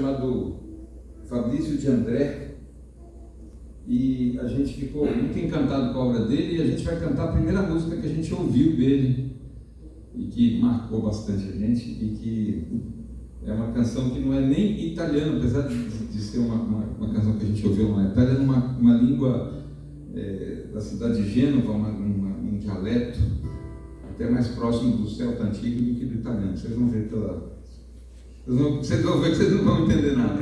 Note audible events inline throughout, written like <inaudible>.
chamado Fabrício de André e a gente ficou muito encantado com a obra dele e a gente vai cantar a primeira música que a gente ouviu dele e que marcou bastante a gente e que é uma canção que não é nem italiana, apesar de, ser uma, uma, uma, canção que a gente ouviu na Itália, numa é uma língua é, da cidade de Gênova, uma, uma, um dialeto até mais próximo do celta antigo do que do italiano. Vocês vão ver pela, vocês vão, ver que vocês não vão entender nada.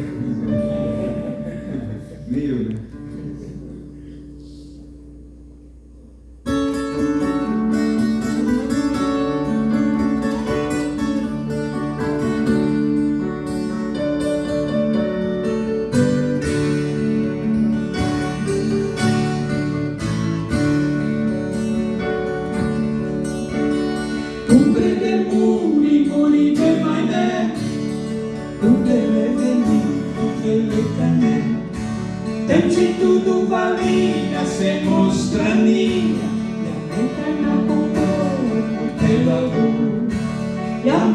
<laughs> Nem eu, né?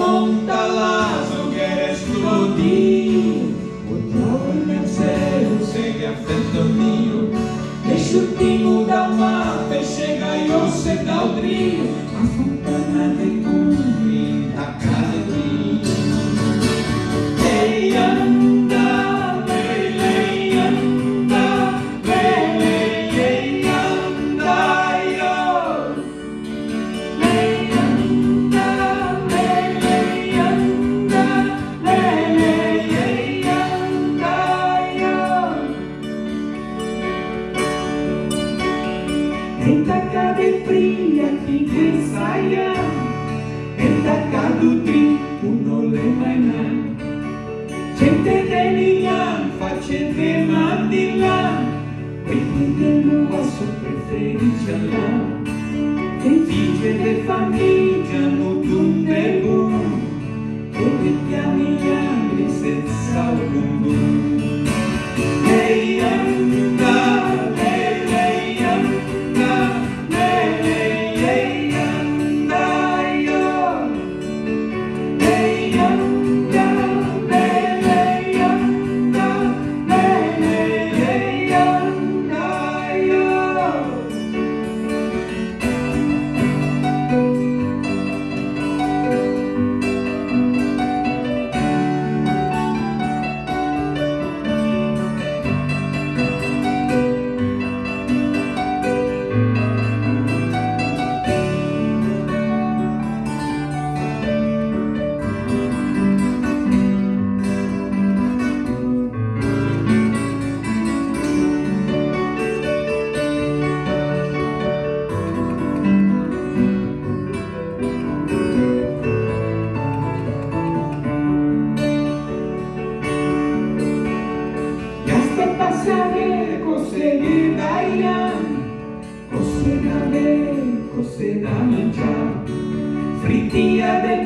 monta lazo que escludir Control el cero segue afecto mío Deixa o timo da mata e chega e ouça da o A fontana de cura figlia finché saia e taccaduti un olema in là gente e facente mandilla quelli dell'uasso preferisci allà che dice le famiglie non tunde buono e mettiamo gli anni senza un lungo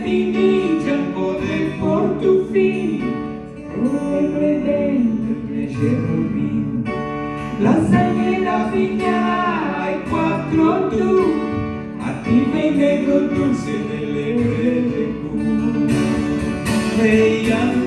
timide al poder por tu fin Simplemente piacevoli Lasagne la figlia e quattro tu a ti negro dulce delle prete cu Ehi, hey,